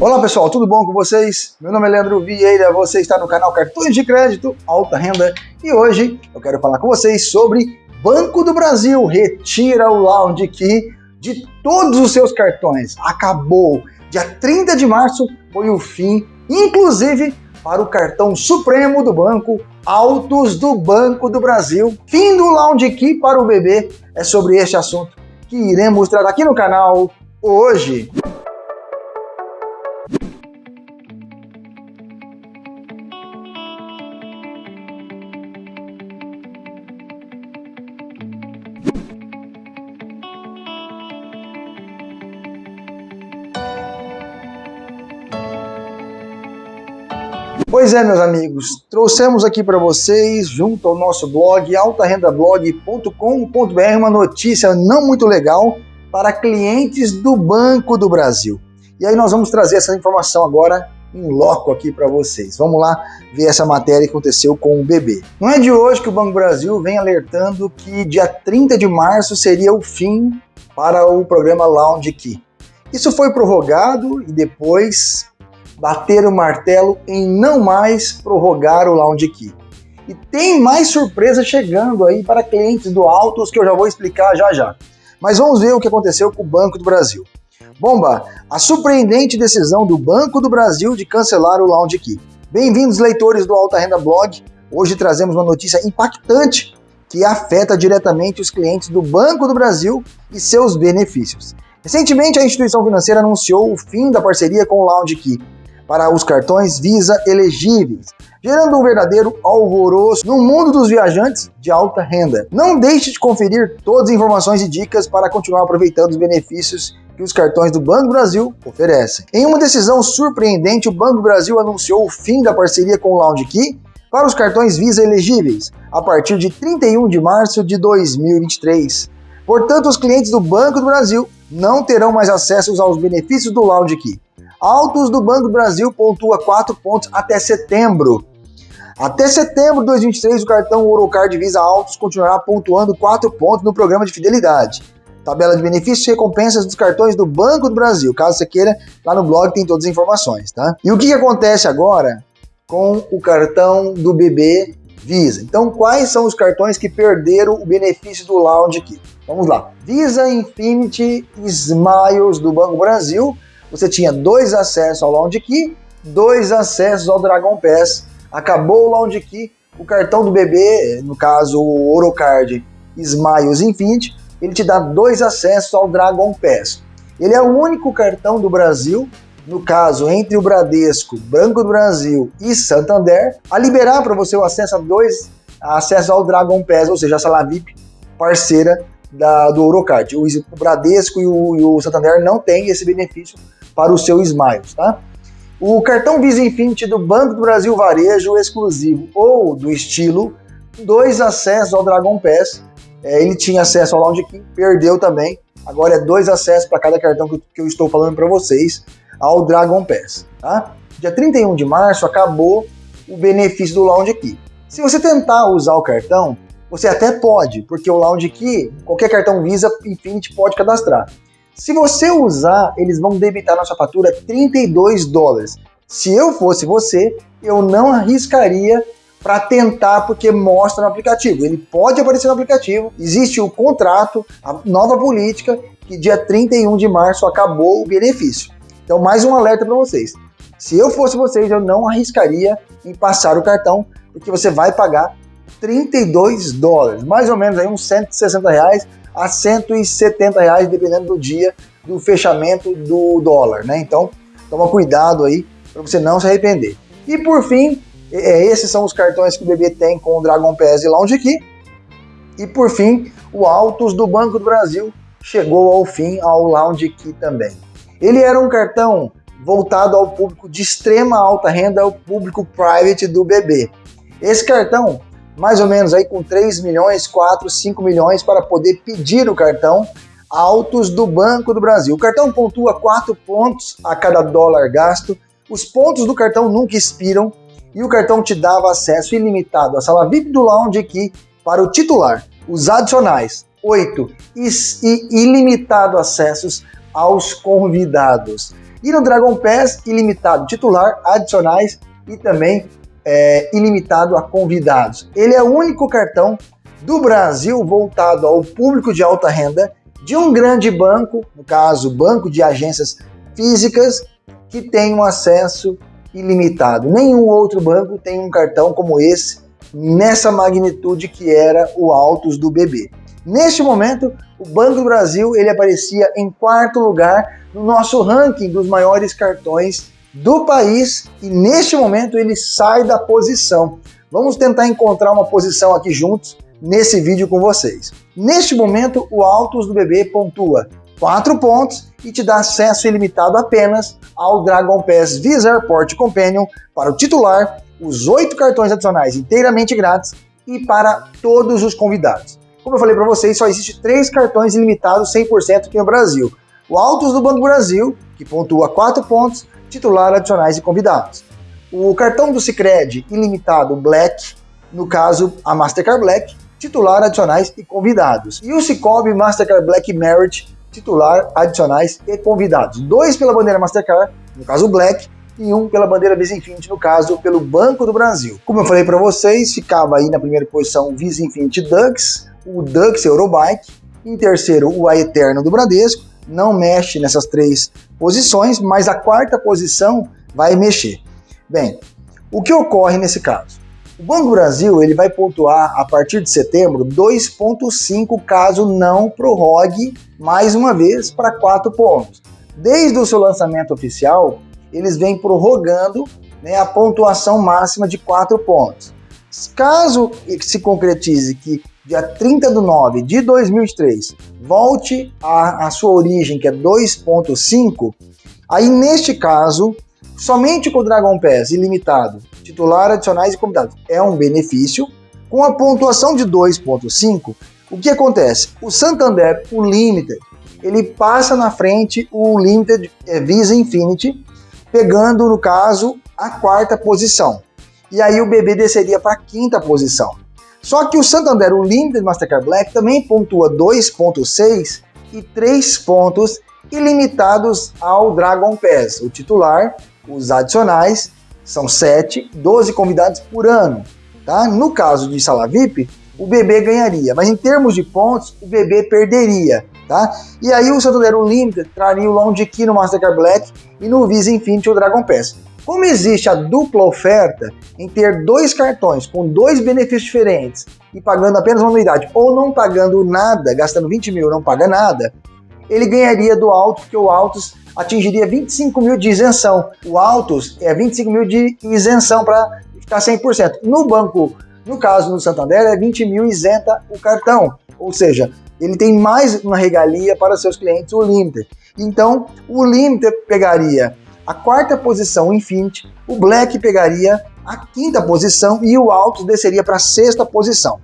Olá pessoal, tudo bom com vocês? Meu nome é Leandro Vieira, você está no canal Cartões de Crédito Alta Renda e hoje eu quero falar com vocês sobre Banco do Brasil retira o Lounge Key de todos os seus cartões. Acabou! Dia 30 de março foi o fim, inclusive para o cartão supremo do banco, Autos do Banco do Brasil. Fim do Lounge Key para o bebê. É sobre este assunto que iremos mostrar aqui no canal hoje. Pois é, meus amigos, trouxemos aqui para vocês, junto ao nosso blog altarendablog.com.br, uma notícia não muito legal para clientes do Banco do Brasil. E aí nós vamos trazer essa informação agora em loco aqui para vocês. Vamos lá ver essa matéria que aconteceu com o bebê. Não é de hoje que o Banco Brasil vem alertando que dia 30 de março seria o fim para o programa Lounge Key. Isso foi prorrogado e depois bater o martelo em não mais prorrogar o Lounge Key. E tem mais surpresa chegando aí para clientes do Autos que eu já vou explicar já já. Mas vamos ver o que aconteceu com o Banco do Brasil. Bomba, a surpreendente decisão do Banco do Brasil de cancelar o Lounge Key. Bem-vindos, leitores do Alta Renda Blog. Hoje trazemos uma notícia impactante que afeta diretamente os clientes do Banco do Brasil e seus benefícios. Recentemente, a instituição financeira anunciou o fim da parceria com o Lounge Key, para os cartões Visa elegíveis, gerando um verdadeiro alvoroço no mundo dos viajantes de alta renda. Não deixe de conferir todas as informações e dicas para continuar aproveitando os benefícios que os cartões do Banco Brasil oferecem. Em uma decisão surpreendente, o Banco Brasil anunciou o fim da parceria com o Lounge Key para os cartões Visa elegíveis a partir de 31 de março de 2023. Portanto, os clientes do Banco do Brasil não terão mais acesso aos benefícios do Lounge Key. Autos do Banco do Brasil pontua 4 pontos até setembro. Até setembro de 2023, o cartão Orocard Visa Autos continuará pontuando 4 pontos no programa de fidelidade. Tabela de benefícios e recompensas dos cartões do Banco do Brasil. Caso você queira, lá no blog tem todas as informações, tá? E o que, que acontece agora com o cartão do BB Visa? Então, quais são os cartões que perderam o benefício do Lounge aqui? Vamos lá. Visa Infinity Smiles do Banco Brasil você tinha dois acessos ao Lounge Key, dois acessos ao Dragon Pass. Acabou o Lounge Key, o cartão do bebê, no caso o Orocard Smiles Infinity, ele te dá dois acessos ao Dragon Pass. Ele é o único cartão do Brasil, no caso entre o Bradesco, Banco do Brasil e Santander, a liberar para você o acesso a dois acessos ao Dragon Pass, ou seja, a sala VIP parceira da, do Orocard. O, o Bradesco e o, e o Santander não têm esse benefício para o seu Smiles, tá? O cartão Visa Infinity do Banco do Brasil Varejo exclusivo ou do estilo, dois acessos ao Dragon Pass. É, ele tinha acesso ao Lounge Key, perdeu também. Agora é dois acessos para cada cartão que, que eu estou falando para vocês ao Dragon Pass, tá? Dia 31 de março acabou o benefício do Lounge Key. Se você tentar usar o cartão, você até pode, porque o Lounge Key, qualquer cartão Visa Infinity pode cadastrar. Se você usar, eles vão debitar na sua fatura 32 dólares. Se eu fosse você, eu não arriscaria para tentar, porque mostra no aplicativo. Ele pode aparecer no aplicativo, existe o contrato, a nova política, que dia 31 de março acabou o benefício. Então, mais um alerta para vocês. Se eu fosse vocês, eu não arriscaria em passar o cartão, porque você vai pagar 32 dólares, mais ou menos aí uns 160 reais a 170 reais, dependendo do dia do fechamento do dólar, né? Então, toma cuidado aí para você não se arrepender. E por fim, é, esses são os cartões que o bebê tem com o Dragon Pass e Lounge Key. E por fim, o Autos do Banco do Brasil chegou ao fim ao Lounge Key também. Ele era um cartão voltado ao público de extrema alta renda, ao público private do bebê. Esse cartão mais ou menos aí com 3 milhões, 4, 5 milhões para poder pedir o cartão altos do Banco do Brasil. O cartão pontua 4 pontos a cada dólar gasto, os pontos do cartão nunca expiram e o cartão te dava acesso ilimitado à sala VIP do Lounge aqui para o titular. Os adicionais, 8 e ilimitado acessos aos convidados. E no Dragon Pass, ilimitado titular, adicionais e também é, ilimitado a convidados. Ele é o único cartão do Brasil voltado ao público de alta renda de um grande banco, no caso, banco de agências físicas, que tem um acesso ilimitado. Nenhum outro banco tem um cartão como esse, nessa magnitude que era o Autos do BB. Neste momento, o Banco do Brasil ele aparecia em quarto lugar no nosso ranking dos maiores cartões do país e neste momento ele sai da posição. Vamos tentar encontrar uma posição aqui juntos nesse vídeo com vocês. Neste momento, o Autos do BB pontua 4 pontos e te dá acesso ilimitado apenas ao Dragon Pass Visa Airport Companion para o titular, os 8 cartões adicionais inteiramente grátis e para todos os convidados. Como eu falei para vocês, só existe 3 cartões ilimitados 100% aqui no Brasil. O Autos do Banco Brasil, que pontua 4 pontos, titular, adicionais e convidados. O cartão do Cicred ilimitado Black, no caso a Mastercard Black, titular, adicionais e convidados. E o Cicobi Mastercard Black Merit, titular, adicionais e convidados. Dois pela bandeira Mastercard, no caso Black, e um pela bandeira Visa Infinity, no caso pelo Banco do Brasil. Como eu falei para vocês, ficava aí na primeira posição o Visa Infinity Dux, o Dux Eurobike, em terceiro o A Eterno do Bradesco, não mexe nessas três posições, mas a quarta posição vai mexer. Bem, o que ocorre nesse caso? O Banco do Brasil ele vai pontuar a partir de setembro 2,5 caso não prorrogue mais uma vez para 4 pontos. Desde o seu lançamento oficial, eles vêm prorrogando né, a pontuação máxima de 4 pontos. Caso se concretize que dia 30 de 9 de 2003 volte à, sua origem, que é 2.5, aí neste caso, somente com o Dragon Pass ilimitado titular, adicionais e convidados. É um benefício. Com a pontuação de 2.5, o que acontece? O Santander, o Limited, ele passa na frente o Limited é, Visa Infinity, pegando, no caso, a quarta posição. E aí o BB desceria para a quinta posição. Só que o Santander, o Limited Mastercard Black, também pontua 2.6 e 3 pontos ilimitados ao Dragon Pass, o titular, os adicionais são 7, 12 convidados por ano. Tá? No caso de sala VIP, o bebê ganharia, mas em termos de pontos, o bebê perderia. Tá? E aí o Santander Unlimited traria o Lounge Key no Mastercard Black e no Visa Infinity o Dragon Pass. Como existe a dupla oferta em ter dois cartões com dois benefícios diferentes e pagando apenas uma anuidade ou não pagando nada, gastando 20 mil não paga nada, ele ganharia do Alto, porque o Altos atingiria 25 mil de isenção. O Altos é 25 mil de isenção para ficar 100%. No banco, no caso no Santander, é 20 mil isenta o cartão. Ou seja, ele tem mais uma regalia para seus clientes, o Limiter. Então, o Limiter pegaria a quarta posição, o Infinity, o Black pegaria a quinta posição e o Altos desceria para a sexta posição.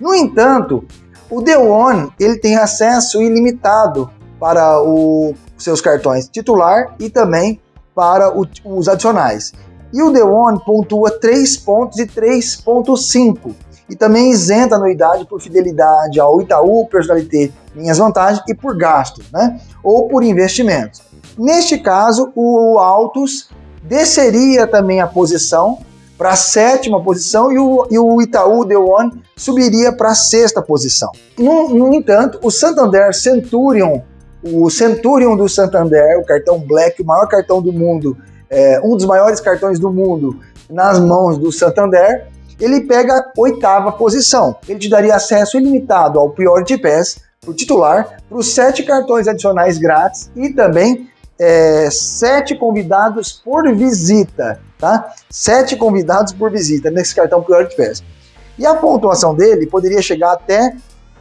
No entanto, o The One ele tem acesso ilimitado para o seus cartões titular e também para o, os adicionais. E o The One pontua 3 pontos e 3.5 e também isenta anuidade por fidelidade ao Itaú, Personalité, Minhas Vantagens e por gastos, né? ou por investimentos. Neste caso, o Autos desceria também a posição para a sétima posição e o, e o Itaú The One subiria para a sexta posição. No, no entanto, o Santander Centurion o Centurion do Santander, o cartão Black, o maior cartão do mundo, é, um dos maiores cartões do mundo nas mãos do Santander, ele pega a oitava posição. Ele te daria acesso ilimitado ao Priority Pass para o titular, para os sete cartões adicionais grátis e também é, sete convidados por visita, tá? Sete convidados por visita nesse cartão Priority Pass. E a pontuação dele poderia chegar até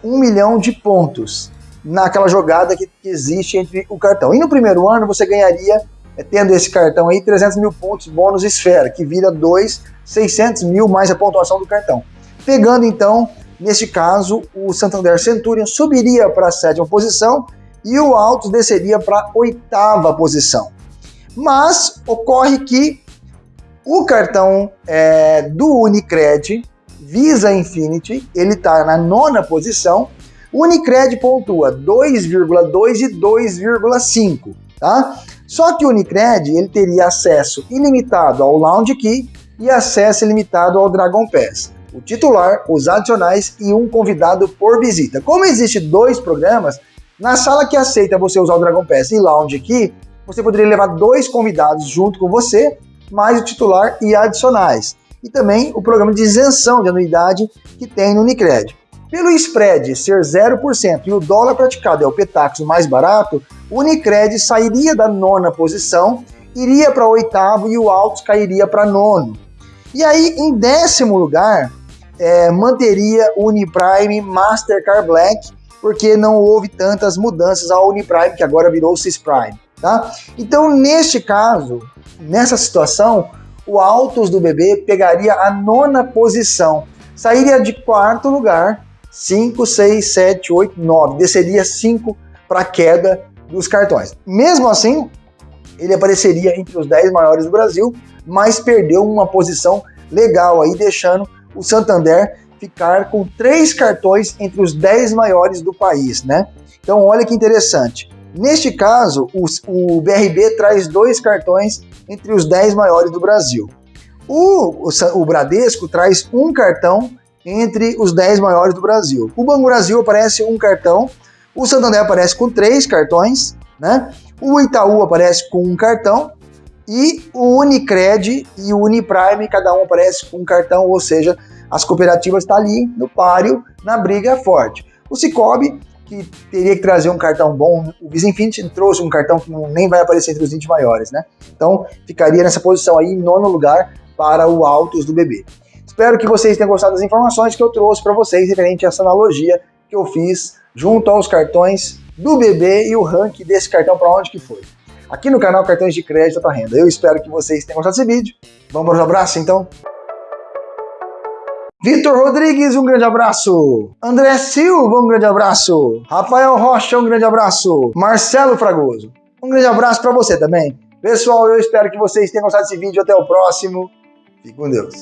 um milhão de pontos naquela jogada que, que existe entre o cartão. E no primeiro ano você ganharia, é, tendo esse cartão aí, 300 mil pontos bônus esfera, que vira 2, 600 mil mais a pontuação do cartão. Pegando então, neste caso, o Santander Centurion subiria para a sétima posição e o Altos desceria para a oitava posição. Mas ocorre que o cartão é, do Unicred Visa Infinity, ele está na nona posição Unicred pontua 2,2 e 2,5, tá? Só que o Unicred ele teria acesso ilimitado ao Lounge Key e acesso ilimitado ao Dragon Pass. O titular, os adicionais e um convidado por visita. Como existe dois programas, na sala que aceita você usar o Dragon Pass e Lounge Key, você poderia levar dois convidados junto com você, mais o titular e adicionais. E também o programa de isenção de anuidade que tem no Unicred. Pelo spread ser 0% e o dólar praticado é o Petax mais barato, o Unicred sairia da nona posição, iria para oitavo e o Altos cairia para nono. E aí, em décimo lugar, é, manteria o Uniprime Mastercard Black, porque não houve tantas mudanças ao Uniprime, que agora virou o Prime. Tá? Então, neste caso, nessa situação, o Altos do BB pegaria a nona posição, sairia de quarto lugar 5, 6, 7, 8, 9. Desceria 5 para a queda dos cartões. Mesmo assim, ele apareceria entre os 10 maiores do Brasil, mas perdeu uma posição legal aí, deixando o Santander ficar com três cartões entre os 10 maiores do país, né? Então, olha que interessante. Neste caso, o, o BRB traz dois cartões entre os 10 maiores do Brasil. O, o, o Bradesco traz um cartão entre os 10 maiores do Brasil. O Banco Brasil aparece um cartão, o Santander aparece com três cartões, né? O Itaú aparece com um cartão e o Unicred e o Uniprime, cada um aparece com um cartão, ou seja, as cooperativas estão tá ali no páreo, na briga forte. O Cicobi, que teria que trazer um cartão bom, o Visa Infinity trouxe um cartão que nem vai aparecer entre os 20 maiores, né? Então ficaria nessa posição aí, em nono lugar, para o Autos do BB. Espero que vocês tenham gostado das informações que eu trouxe para vocês referente a essa analogia que eu fiz junto aos cartões do BB e o ranking desse cartão para onde que foi. Aqui no canal Cartões de Crédito para Renda. Eu espero que vocês tenham gostado desse vídeo. Vamos para os abraços então? Vitor Rodrigues, um grande abraço. André Silva, um grande abraço. Rafael Rocha, um grande abraço. Marcelo Fragoso, um grande abraço para você também. Pessoal, eu espero que vocês tenham gostado desse vídeo. Até o próximo. Fique com Deus.